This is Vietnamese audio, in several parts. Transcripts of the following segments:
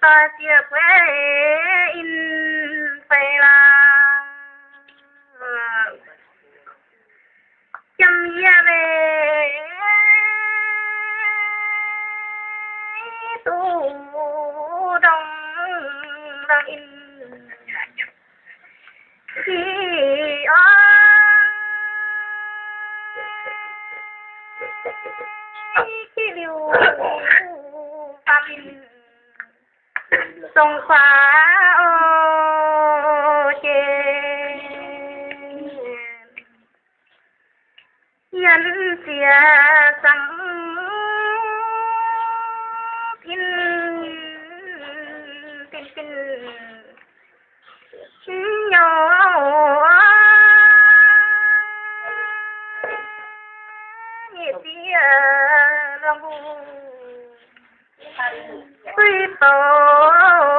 ta chia quê in phải là chăm ya về. Tu đông đang in. Khi ở. Khi điều phạm sông phá ô chê. Nhân xìa sẵn tin tin tin nhỏ nhị xìa lòng people.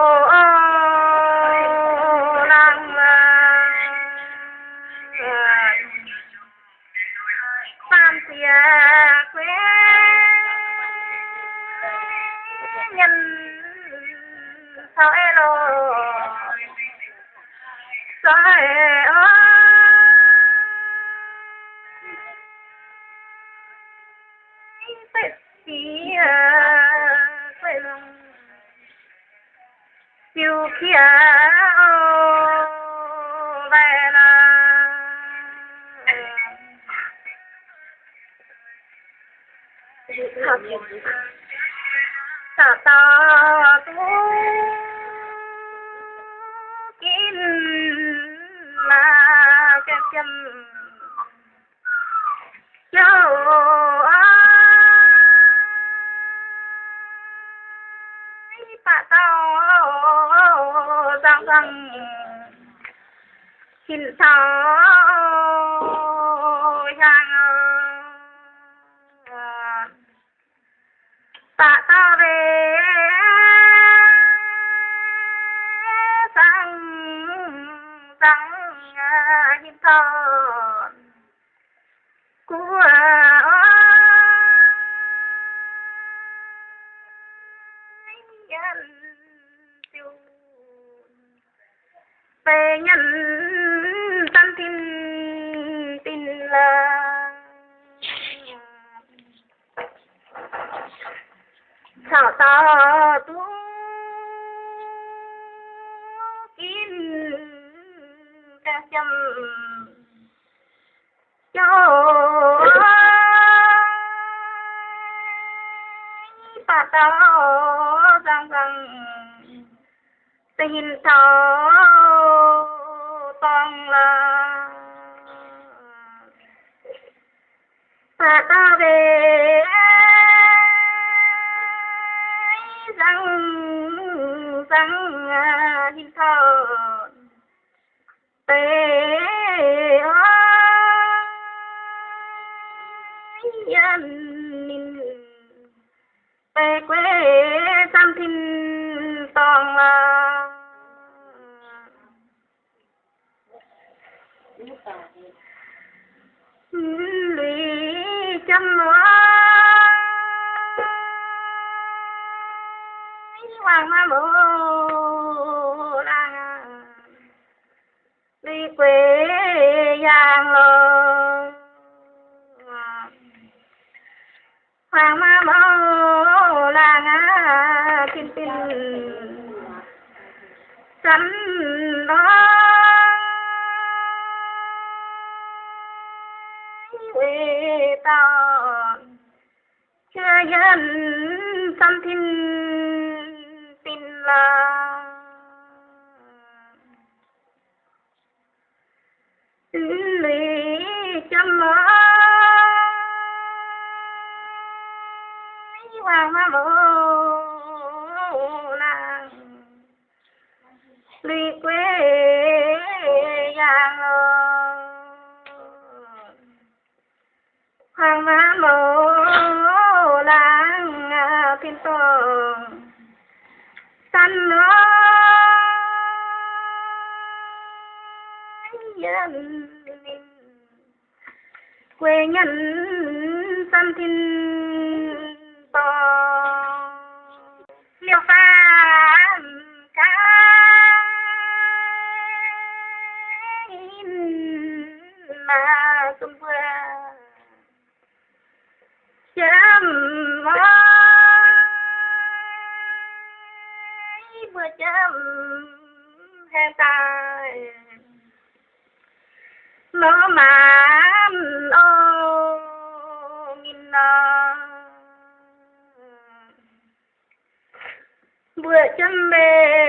Ta ta về. Sang rằng nhìn thon của nhân tiêu. Về nhân sao ta tu kín ca chăm cho ta ta rằng rằng tình thọ toàn là ta ta về rằng rằng hình à, thọ tê hoàng hoàng ma mô nàng lý quê giang hoàng ma lô lang tin tường sanh nó nhân quê nhân tâm tin. Nó mà ô nghìn ờ. nó bữa chân bê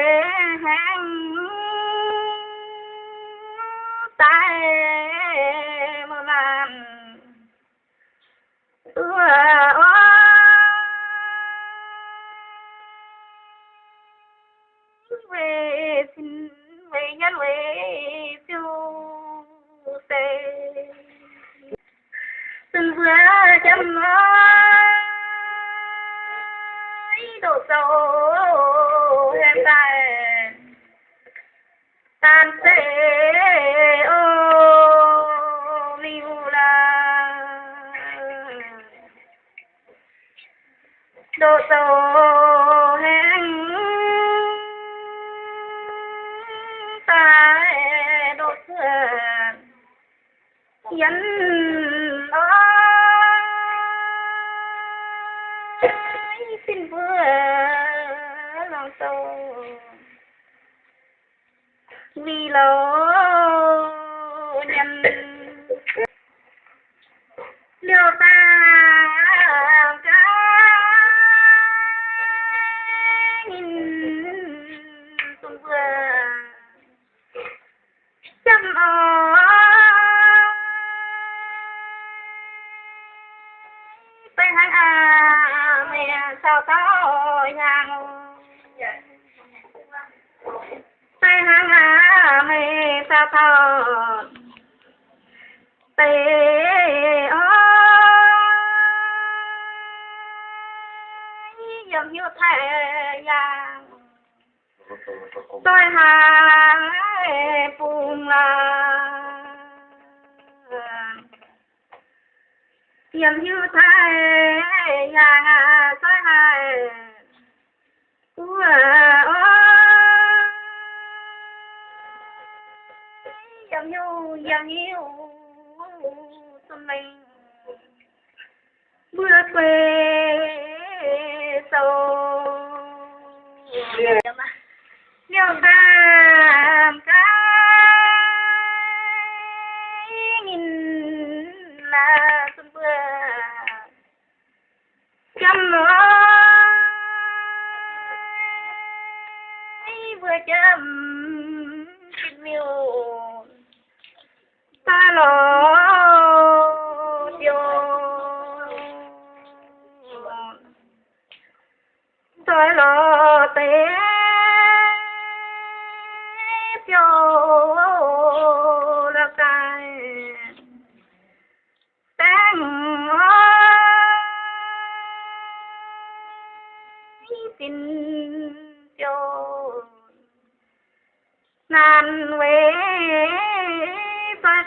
ơi xin vừa lòng sâu vì lỗ nhân. Liều ta sa sao tê ơi dòng như thẻ vàng tôi hàng phùng là dòng như thẻ vàng tôi hàng của dòng như xuân mình. Bước quê sâu nhiều tam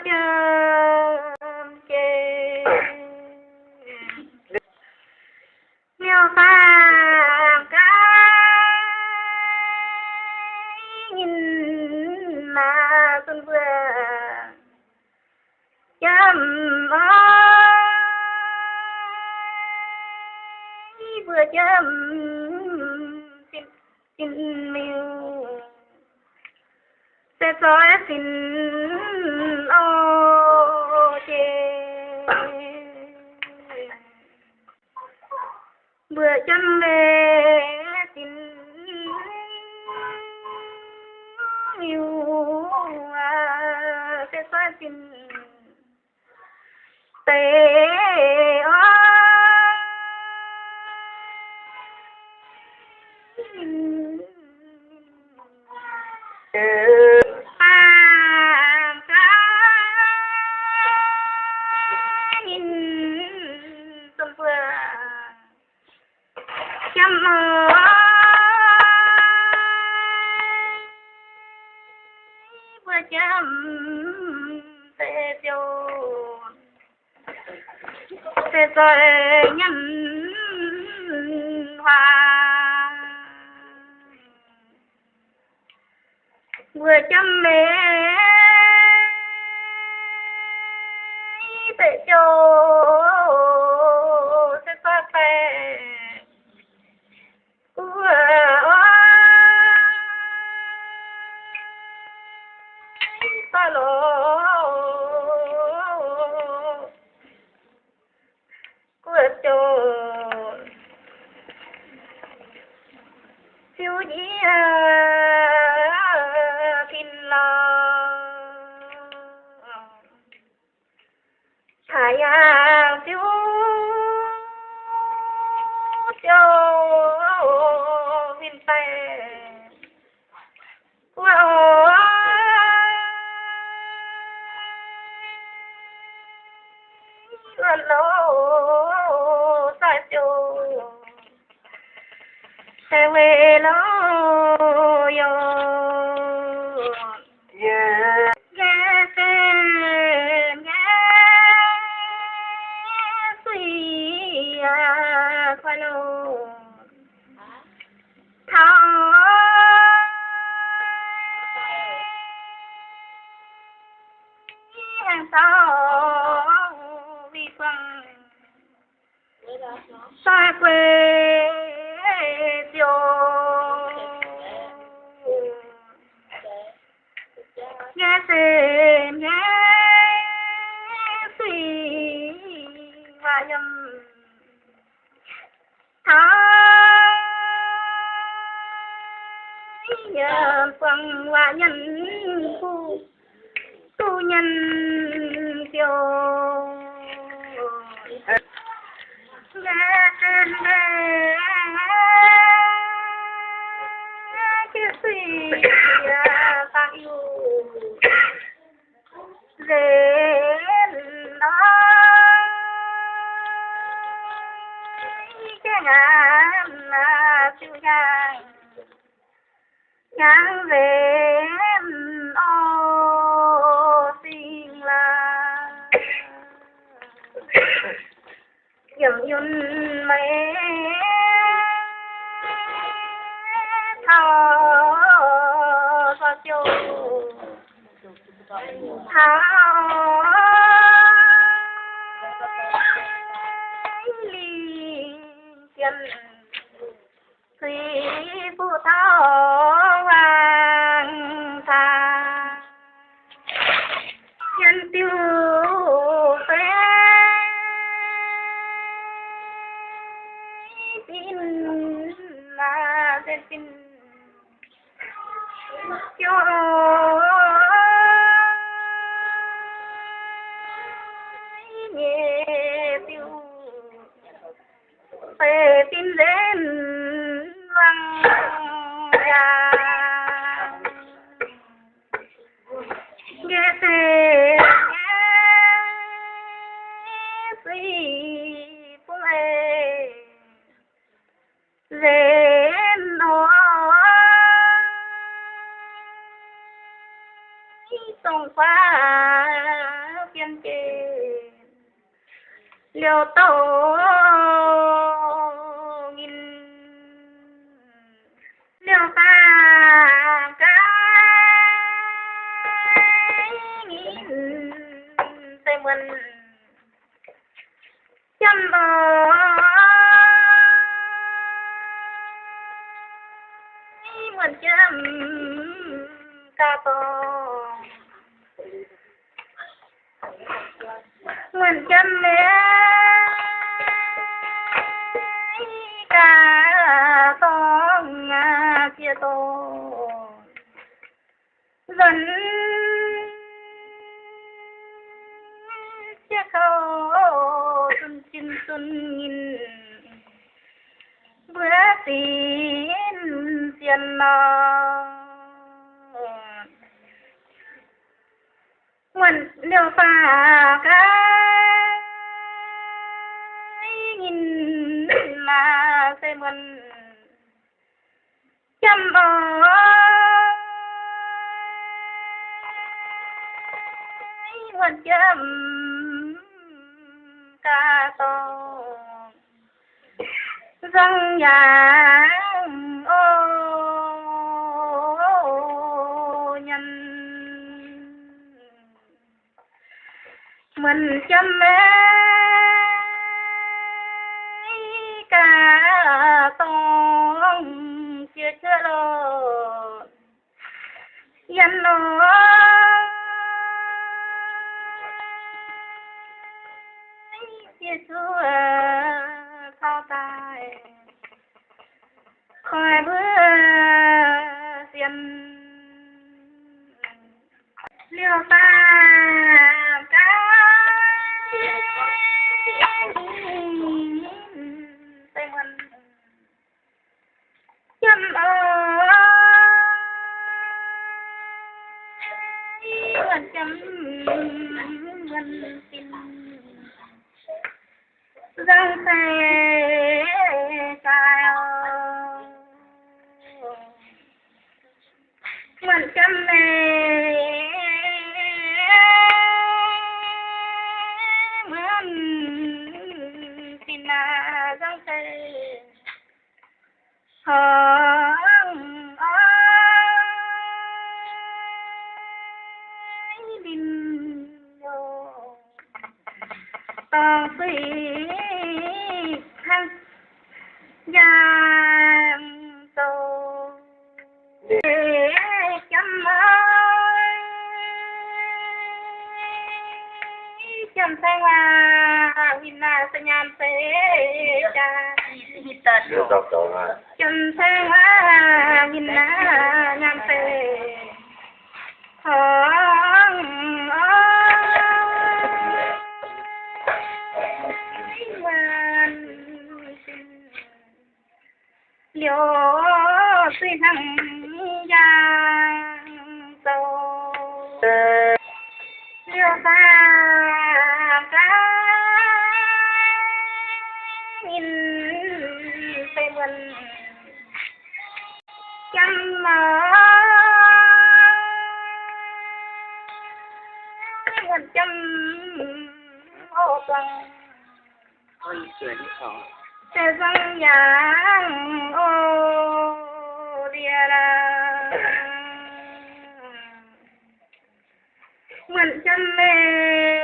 Bye, guys. Chăm ơi vừa chăm tê tiêu. Tê rồi nhân hoa vừa chăm bé tê tiêu nhân kiều. Nghe tên nghe chứ suy à, ta yêu. Dễ cái ngàn là siêu nhang nhang về dầm yun mẹ. Thao cho chú thao liên chân thủy phụ thao là tên tin mân chăm ca to mân mẹ ca to ngà chia to dần chia khâu xuân chín xuân nhìn bữa tin tiên nó nguồn liều phà cái nghìn là sẽ mượn chăm bò nguồn chăm ca to răng nhà mình chăm mê. Cả tông chưa chưa lo dân lo răng xe cao mình chăm mê mình tin là răng xe hỡng ai đình vô tao phi giang tô để chăm ơi chăm sang là nhìn là sa nhàn sẽ cha. Chăm sang là nhìn là nhàn sẽ liều suy thăng giang tô liều ta cá nhìn phải mình chăm mơ mình chăm ô tuần Ôi, chuyện khó sẽ dâng ô địa là mình chân mê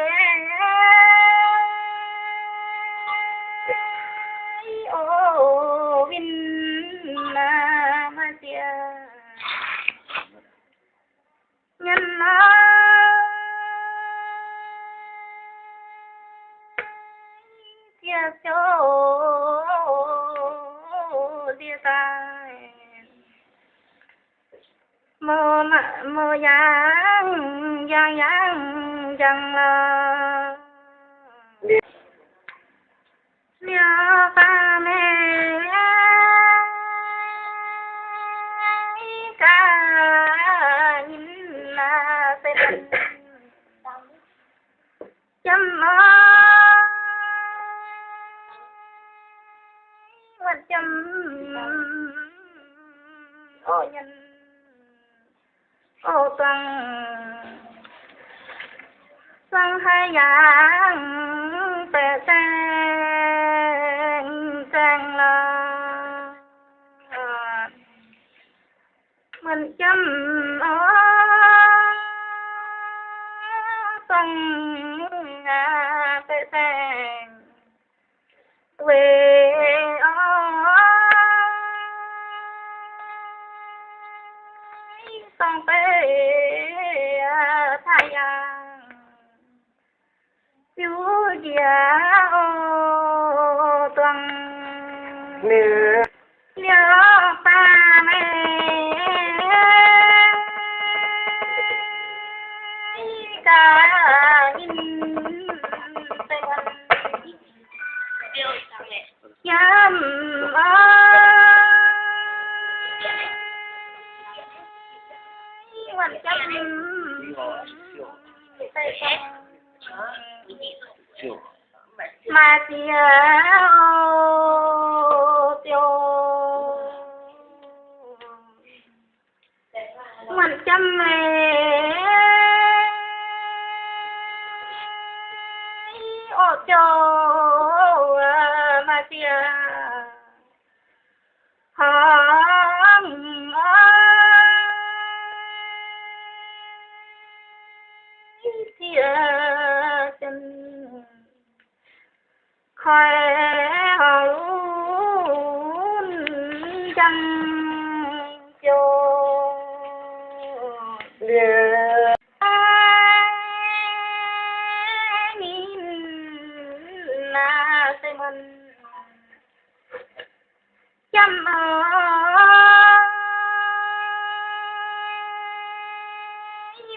mà mơ yang yang yang yang la lia ba mê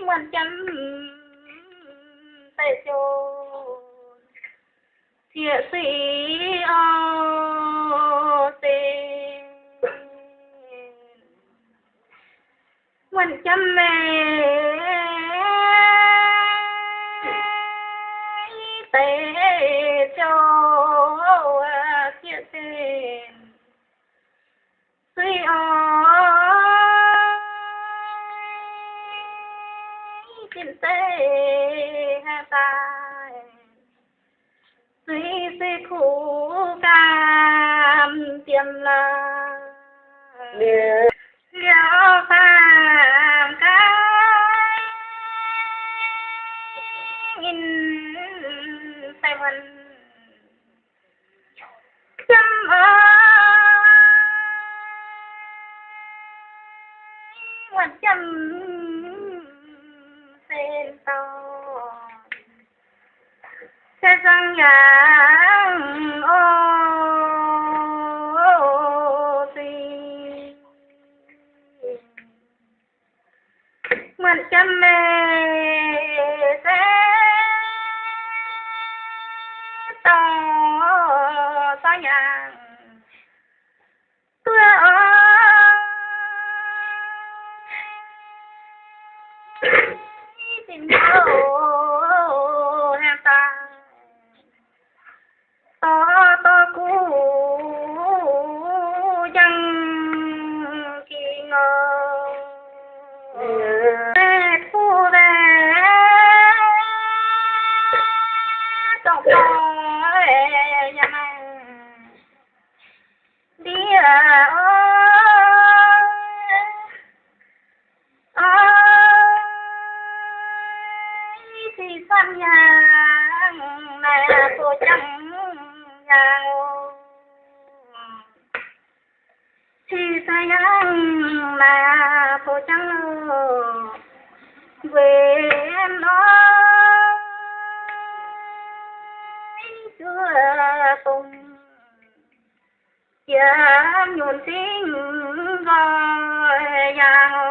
mình chân tay cho thiệt sĩ ô mình chân mẹ tâm la. Điều phàm cái nhìn tay mình chăm ơi quan chăm sen tàu sẽ răng ngàn ma'am मैं thì con nhà, mẹ của chồng giàu thì thấy mẹ của chồng về nói chưa cùng giờ nhuận tiếng gọi nhau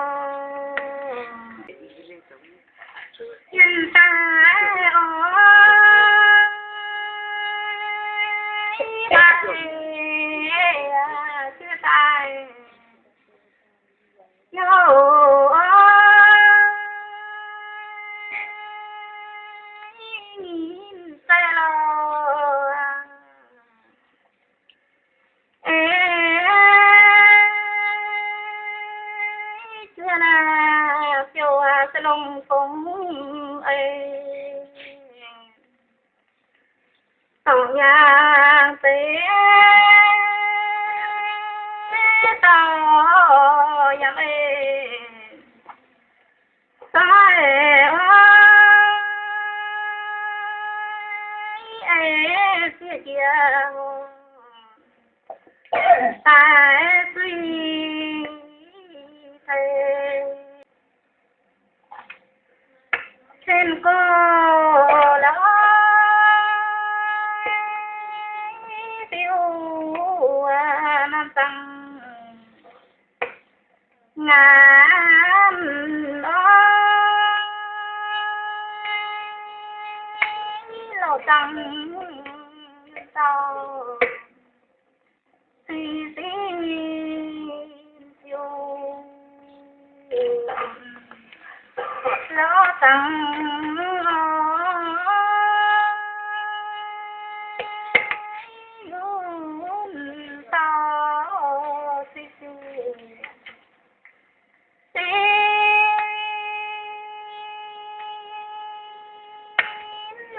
No.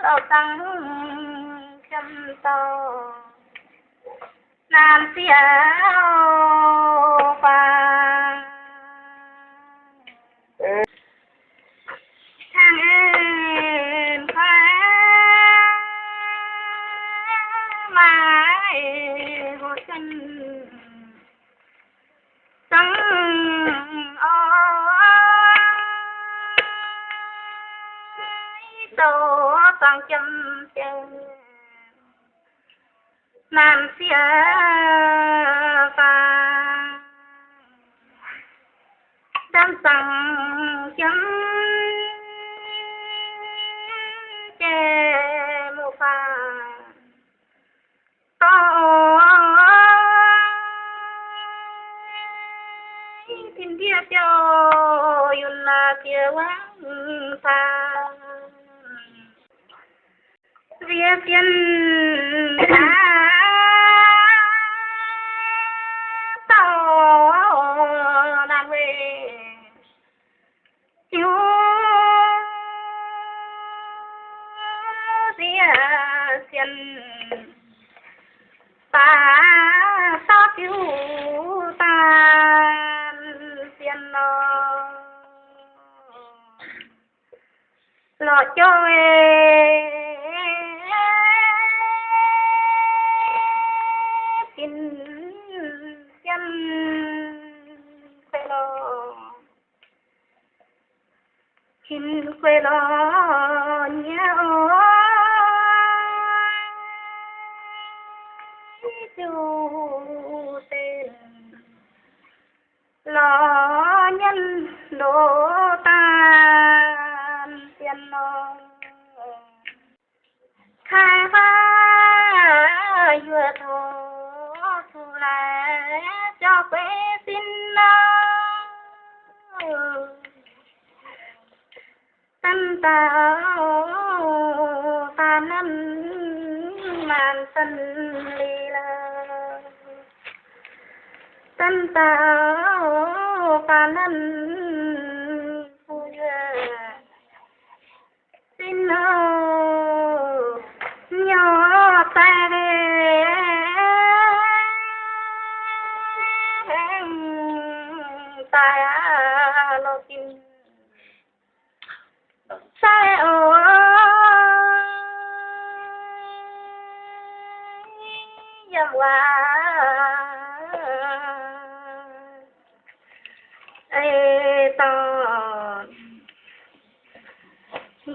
lầu tăng trăm to, nam phía chấm chân nam xia và đam sằng chấm chè mù phà to thiên địa tiêu yun là tiêu quang phà nó lo cho xin quê lo nhớ chú tên lo nhân đô tan tiền lo. Khai phá vừa thô thu lại cho quê ta tạo ta năm màn sân lì la tâm ta ta năm vui xin nhỏ ta tay ta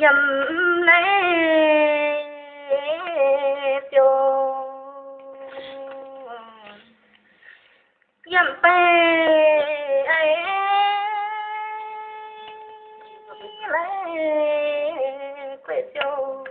dầm lấy tiêu dầm bê ấy. Lấy quê tiêu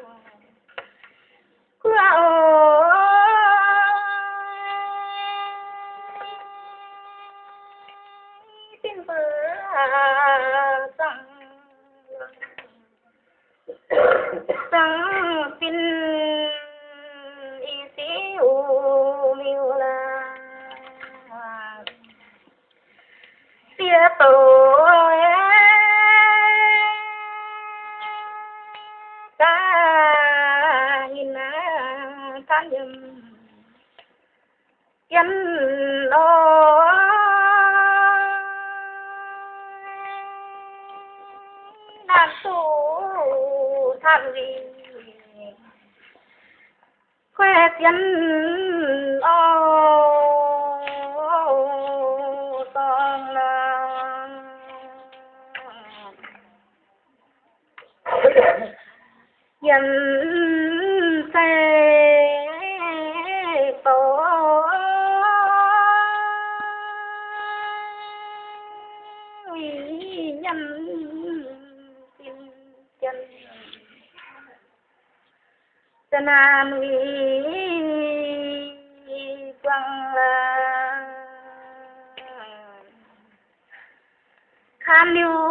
dân xe tổ. Nhân tin chân. Chân an vì quang là khan lưu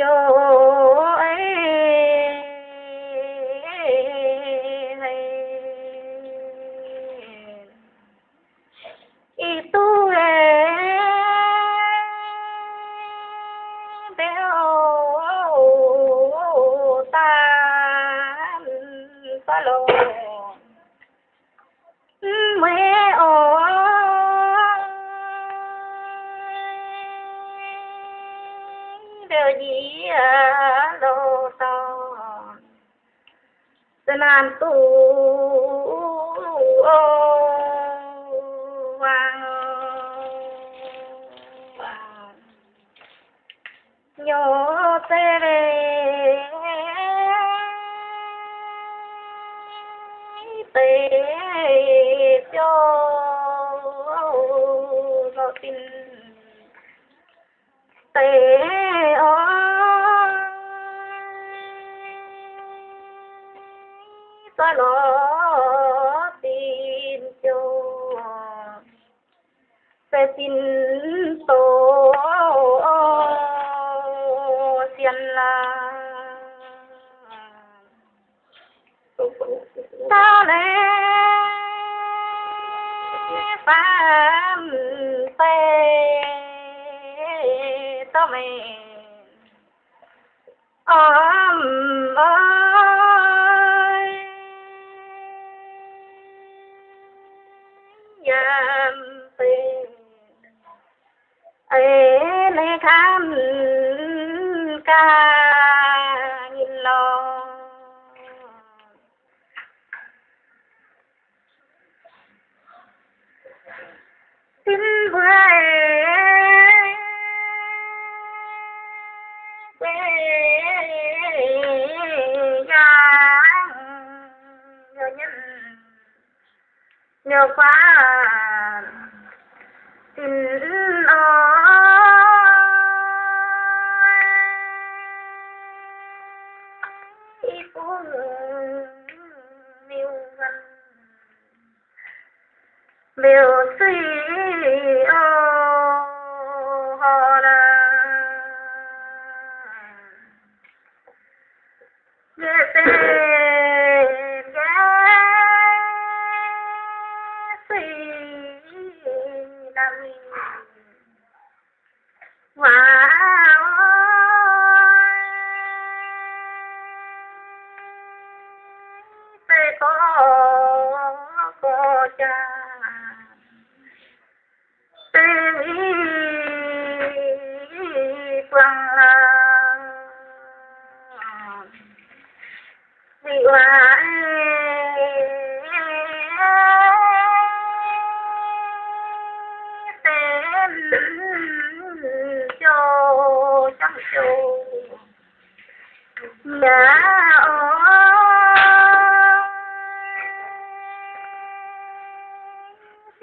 điều sẽ tin xiên la ta lẽ phàm tê tao mày ôm ơi tham ca nhìn lo tin về quê nhà nhớ nhân nhớ quá. Xin có cũng yêu gần suy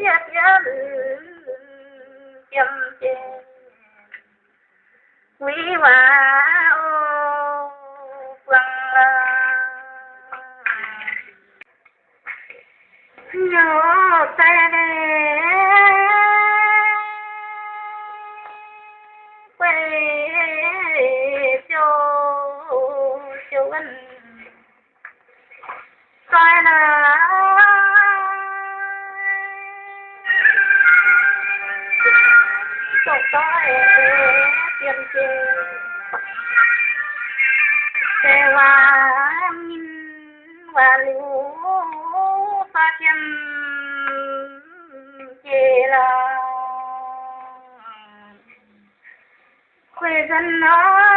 ơi biết nhân chăm chê quý hoa ô quăng nhớ tay แต่ว่ามินว่าลูกาเนเกลาเควสันนา